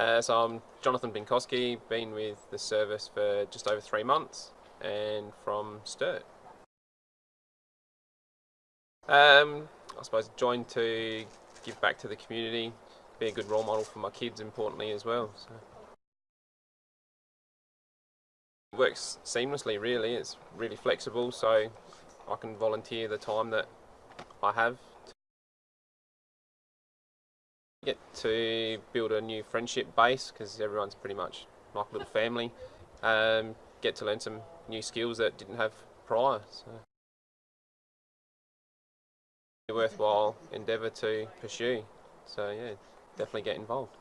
Uh, so I'm Jonathan Binkowski, been with the service for just over three months and from Sturt. Um, I suppose joined to give back to the community, be a good role model for my kids importantly as well. So. It works seamlessly really, it's really flexible so I can volunteer the time that I have get to build a new friendship base because everyone's pretty much like a little family. Um, get to learn some new skills that didn't have prior. So. A worthwhile endeavour to pursue. So yeah, definitely get involved.